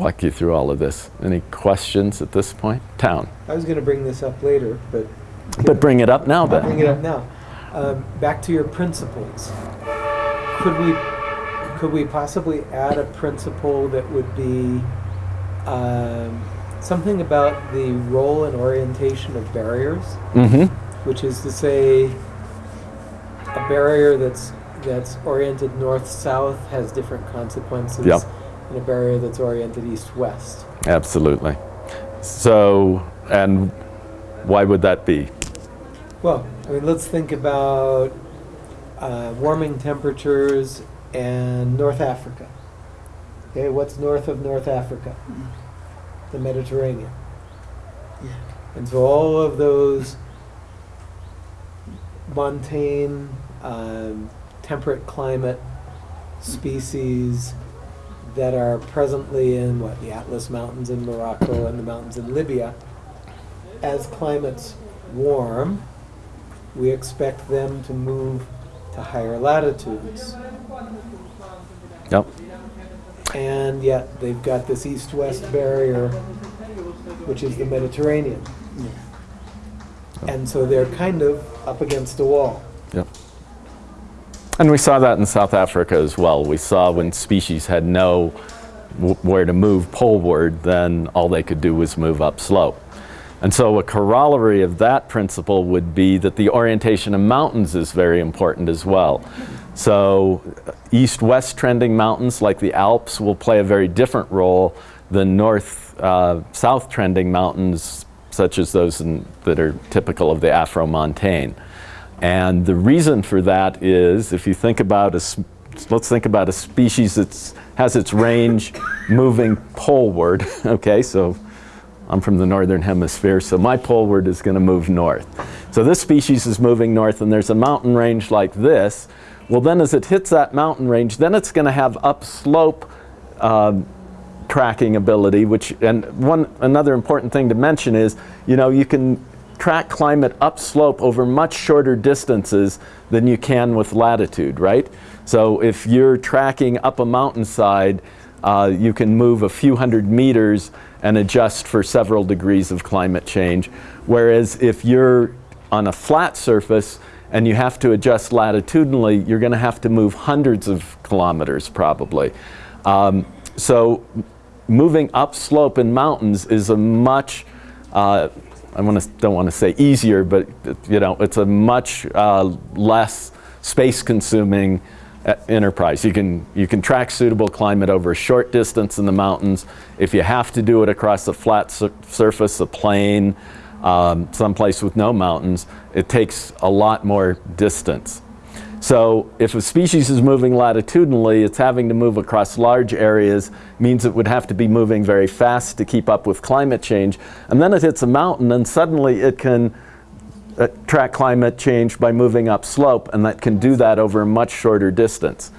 walk you through all of this. Any questions at this point? Town. I was going to bring this up later, but But bring it up now then. bring it up now. Um, back to your principles. Could we could we possibly add a principle that would be um, something about the role and orientation of barriers, Mm-hmm. which is to say, a barrier that's that's oriented north-south has different consequences, Yep. And a barrier that's oriented east-west. Absolutely. So, and why would that be? Well, I mean, let's think about uh, warming temperatures and North Africa. Okay, what's north of North Africa? The Mediterranean. Yeah. And so all of those montane, um, temperate climate species that are presently in what the Atlas Mountains in Morocco and the mountains in Libya, as climates warm, we expect them to move to higher latitudes. Yep. And yet they've got this east west barrier, which is the Mediterranean. Yeah. And so they're kind of up against a wall. Yep. And we saw that in South Africa as well. We saw when species had no where to move poleward, then all they could do was move upslope. And so a corollary of that principle would be that the orientation of mountains is very important as well. So uh, east-west trending mountains like the Alps will play a very different role than north-south trending mountains such as those in, that are typical of the Afro-Montane. And the reason for that is if you think about a, let's think about a species that has its range moving poleward, okay, so I'm from the northern hemisphere, so my poleward is going to move north. So this species is moving north and there's a mountain range like this. Well then as it hits that mountain range, then it's going to have upslope um, tracking ability, which, and one, another important thing to mention is, you know, you can track climate upslope over much shorter distances than you can with latitude, right? So if you're tracking up a mountainside, uh, you can move a few hundred meters and adjust for several degrees of climate change. Whereas if you're on a flat surface and you have to adjust latitudinally, you're going to have to move hundreds of kilometers probably. Um, so moving upslope in mountains is a much, uh, I wanna, don't want to say easier, but you know, it's a much uh, less space-consuming uh, enterprise. You can, you can track suitable climate over a short distance in the mountains. If you have to do it across a flat sur surface, a plain, um, someplace with no mountains, it takes a lot more distance. So if a species is moving latitudinally, it's having to move across large areas, means it would have to be moving very fast to keep up with climate change. And then it hits a mountain and suddenly it can uh, track climate change by moving up slope and that can do that over a much shorter distance.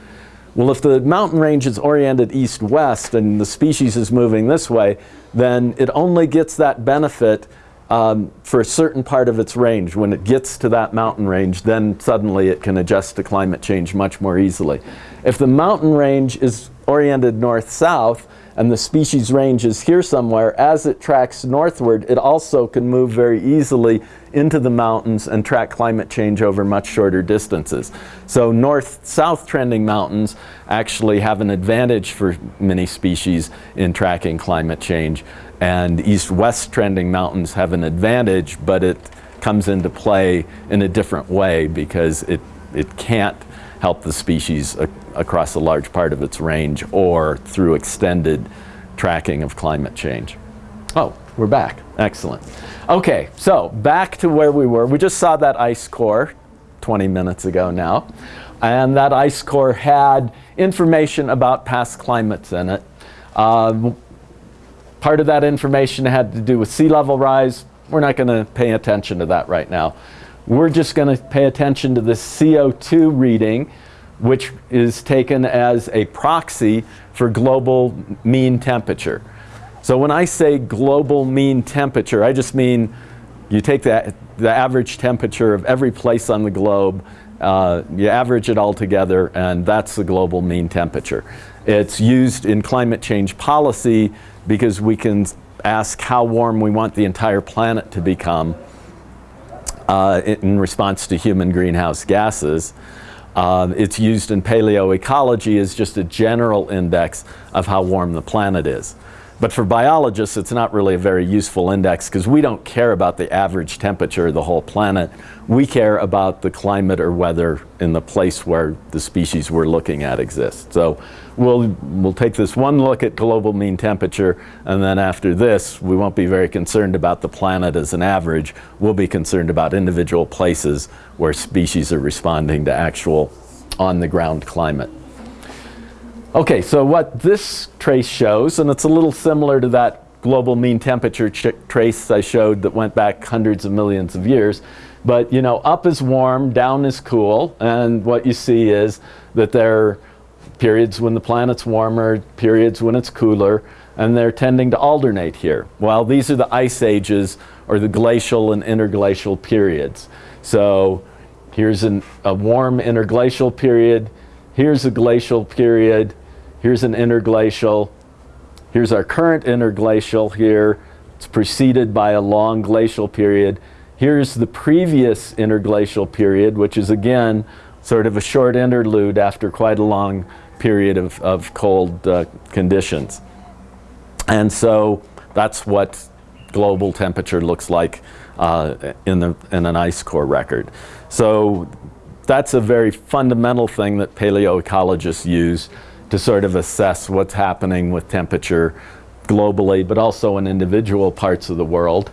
Well, if the mountain range is oriented east-west and the species is moving this way, then it only gets that benefit um, for a certain part of its range. When it gets to that mountain range, then suddenly it can adjust to climate change much more easily. If the mountain range is oriented north-south and the species range is here somewhere, as it tracks northward, it also can move very easily into the mountains and track climate change over much shorter distances. So north-south trending mountains actually have an advantage for many species in tracking climate change and east-west trending mountains have an advantage, but it comes into play in a different way because it, it can't help the species ac across a large part of its range or through extended tracking of climate change. Oh, we're back. Excellent. Okay, so back to where we were. We just saw that ice core 20 minutes ago now. And that ice core had information about past climates in it. Uh, Part of that information had to do with sea level rise. We're not going to pay attention to that right now. We're just going to pay attention to the CO2 reading, which is taken as a proxy for global mean temperature. So when I say global mean temperature, I just mean you take the, the average temperature of every place on the globe, uh, you average it all together, and that's the global mean temperature. It's used in climate change policy because we can ask how warm we want the entire planet to become uh, in response to human greenhouse gases. Uh, it's used in paleoecology as just a general index of how warm the planet is. But for biologists, it's not really a very useful index because we don't care about the average temperature of the whole planet. We care about the climate or weather in the place where the species we're looking at exists. So we'll, we'll take this one look at global mean temperature, and then after this, we won't be very concerned about the planet as an average. We'll be concerned about individual places where species are responding to actual on-the-ground climate. Okay, so what this trace shows, and it's a little similar to that global mean temperature trace I showed that went back hundreds of millions of years, but you know, up is warm, down is cool, and what you see is that there are periods when the planet's warmer, periods when it's cooler, and they're tending to alternate here. Well, these are the ice ages or the glacial and interglacial periods. So here's an, a warm interglacial period, here's a glacial period, Here's an interglacial. Here's our current interglacial here. It's preceded by a long glacial period. Here's the previous interglacial period, which is again sort of a short interlude after quite a long period of, of cold uh, conditions. And so that's what global temperature looks like uh, in, the, in an ice core record. So that's a very fundamental thing that paleoecologists use to sort of assess what's happening with temperature globally, but also in individual parts of the world.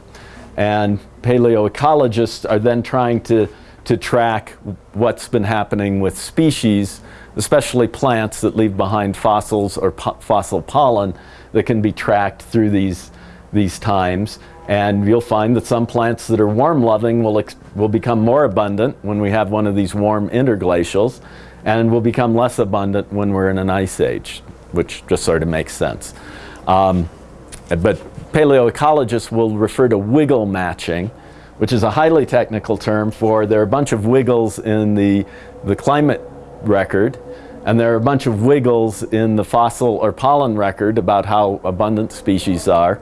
And paleoecologists are then trying to, to track what's been happening with species, especially plants that leave behind fossils or po fossil pollen that can be tracked through these, these times. And you'll find that some plants that are warm loving will, will become more abundant when we have one of these warm interglacials and will become less abundant when we're in an ice age, which just sort of makes sense. Um, but paleoecologists will refer to wiggle matching, which is a highly technical term for there are a bunch of wiggles in the, the climate record, and there are a bunch of wiggles in the fossil or pollen record about how abundant species are.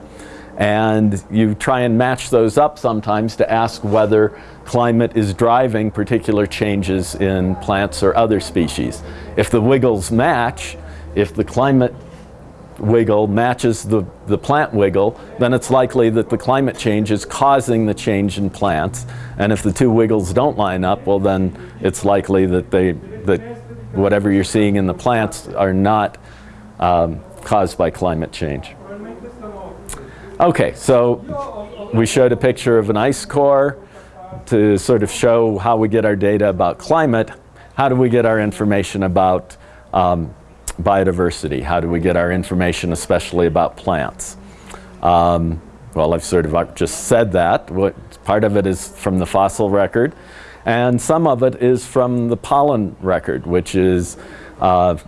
And you try and match those up sometimes to ask whether climate is driving particular changes in plants or other species. If the wiggles match, if the climate wiggle matches the, the plant wiggle, then it's likely that the climate change is causing the change in plants. And if the two wiggles don't line up, well then it's likely that, they, that whatever you're seeing in the plants are not um, caused by climate change. Okay, so we showed a picture of an ice core to sort of show how we get our data about climate. How do we get our information about um, biodiversity? How do we get our information especially about plants? Um, well, I've sort of just said that. What, part of it is from the fossil record, and some of it is from the pollen record, which is uh,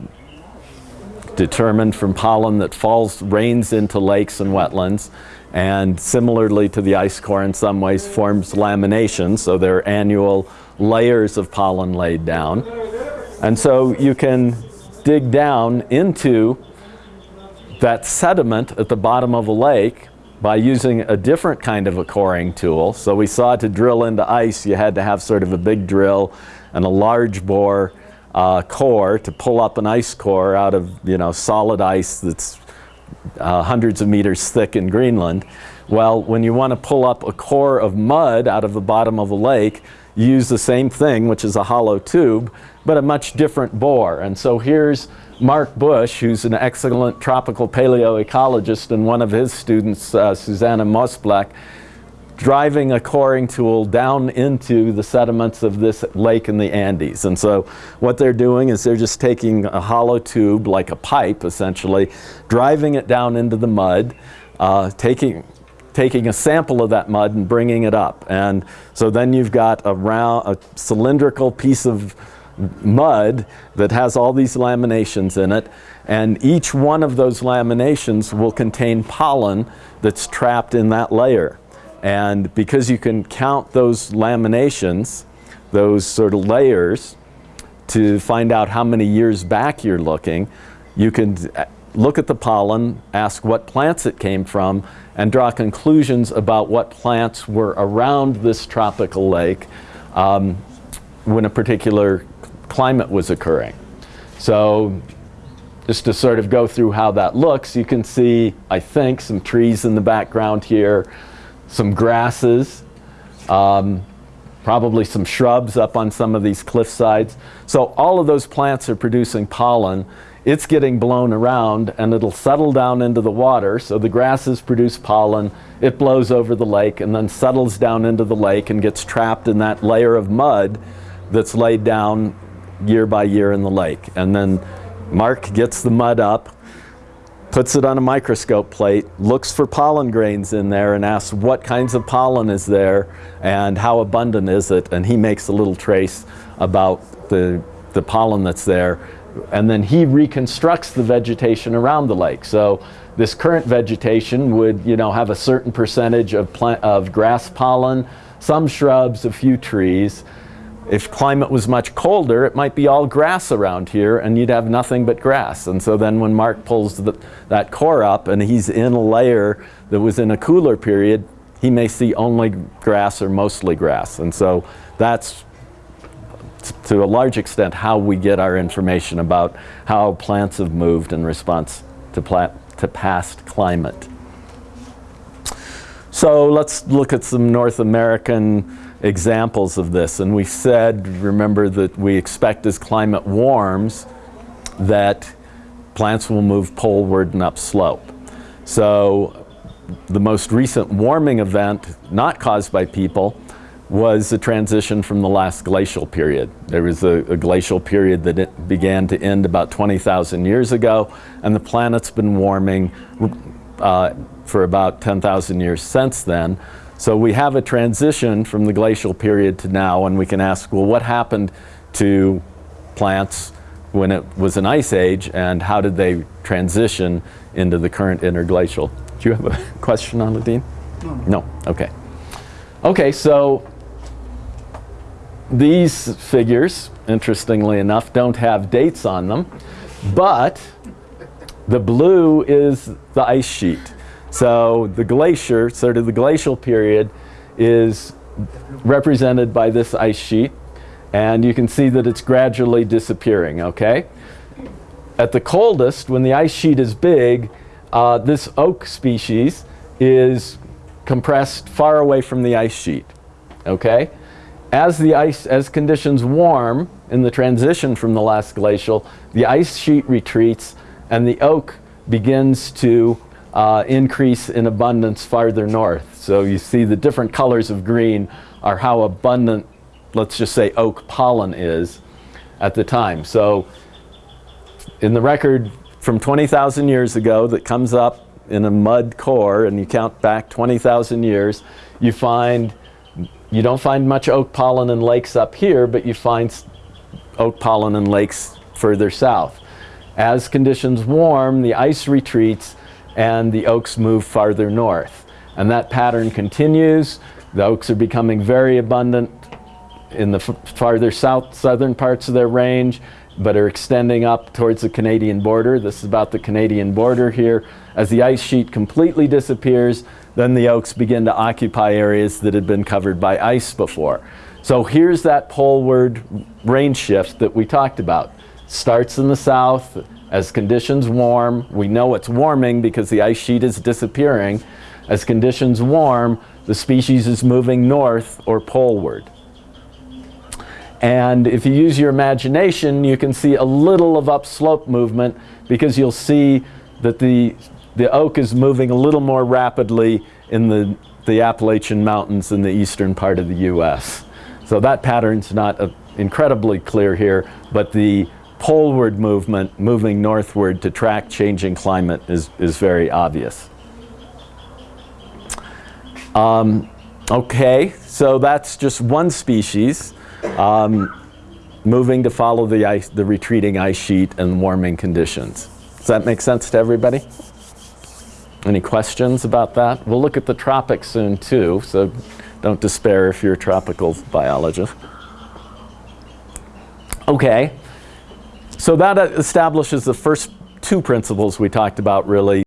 determined from pollen that falls, rains into lakes and wetlands, and similarly to the ice core in some ways forms lamination, so there are annual layers of pollen laid down. And so you can dig down into that sediment at the bottom of a lake by using a different kind of a coring tool. So we saw to drill into ice you had to have sort of a big drill and a large bore uh, core to pull up an ice core out of you know solid ice that's uh, hundreds of meters thick in Greenland. Well, when you want to pull up a core of mud out of the bottom of a lake, you use the same thing, which is a hollow tube, but a much different bore. And so here's Mark Bush, who's an excellent tropical paleoecologist, and one of his students, uh, Susanna Mosblech, driving a coring tool down into the sediments of this lake in the Andes. And so what they're doing is they're just taking a hollow tube, like a pipe essentially, driving it down into the mud, uh, taking, taking a sample of that mud and bringing it up. And so then you've got a round, a cylindrical piece of mud that has all these laminations in it and each one of those laminations will contain pollen that's trapped in that layer. And because you can count those laminations, those sort of layers, to find out how many years back you're looking, you can uh, look at the pollen, ask what plants it came from, and draw conclusions about what plants were around this tropical lake um, when a particular climate was occurring. So just to sort of go through how that looks, you can see, I think, some trees in the background here, some grasses, um, probably some shrubs up on some of these cliff sides. So all of those plants are producing pollen. It's getting blown around and it'll settle down into the water. So the grasses produce pollen, it blows over the lake and then settles down into the lake and gets trapped in that layer of mud that's laid down year by year in the lake. And then Mark gets the mud up, puts it on a microscope plate, looks for pollen grains in there and asks what kinds of pollen is there and how abundant is it and he makes a little trace about the, the pollen that's there and then he reconstructs the vegetation around the lake. So this current vegetation would you know have a certain percentage of, plant, of grass pollen, some shrubs, a few trees, if climate was much colder, it might be all grass around here and you'd have nothing but grass. And so then when Mark pulls the, that core up and he's in a layer that was in a cooler period, he may see only grass or mostly grass. And so that's to a large extent how we get our information about how plants have moved in response to, to past climate. So let's look at some North American examples of this. And we said, remember that we expect as climate warms that plants will move poleward and upslope. So the most recent warming event, not caused by people, was the transition from the last glacial period. There was a, a glacial period that began to end about 20,000 years ago, and the planet's been warming uh, for about 10,000 years since then. So we have a transition from the glacial period to now and we can ask, well, what happened to plants when it was an ice age and how did they transition into the current interglacial? Do you have a question on Ladine? No. No, okay. Okay, so these figures, interestingly enough, don't have dates on them, but the blue is the ice sheet. So the glacier, sort of the glacial period, is represented by this ice sheet. And you can see that it's gradually disappearing, okay? At the coldest, when the ice sheet is big, uh, this oak species is compressed far away from the ice sheet, okay? As the ice, as conditions warm in the transition from the last glacial, the ice sheet retreats and the oak begins to uh, increase in abundance farther north. So you see the different colors of green are how abundant, let's just say oak pollen is at the time. So in the record from 20,000 years ago that comes up in a mud core and you count back 20,000 years, you find, you don't find much oak pollen in lakes up here, but you find oak pollen in lakes further south. As conditions warm, the ice retreats and the oaks move farther north. And that pattern continues. The oaks are becoming very abundant in the farther south, southern parts of their range, but are extending up towards the Canadian border. This is about the Canadian border here. As the ice sheet completely disappears, then the oaks begin to occupy areas that had been covered by ice before. So here's that poleward range shift that we talked about. Starts in the south, as conditions warm, we know it's warming because the ice sheet is disappearing. As conditions warm, the species is moving north or poleward. And if you use your imagination, you can see a little of upslope movement because you'll see that the, the oak is moving a little more rapidly in the, the Appalachian Mountains in the eastern part of the US. So that pattern's not uh, incredibly clear here, but the poleward movement moving northward to track changing climate is, is very obvious. Um, okay, so that's just one species um, moving to follow the, ice, the retreating ice sheet and warming conditions. Does that make sense to everybody? Any questions about that? We'll look at the tropics soon too, so don't despair if you're a tropical biologist. Okay, so that establishes the first two principles we talked about really